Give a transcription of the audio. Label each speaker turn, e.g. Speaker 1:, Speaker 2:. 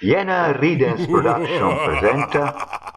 Speaker 1: Jena Ridens Production presenta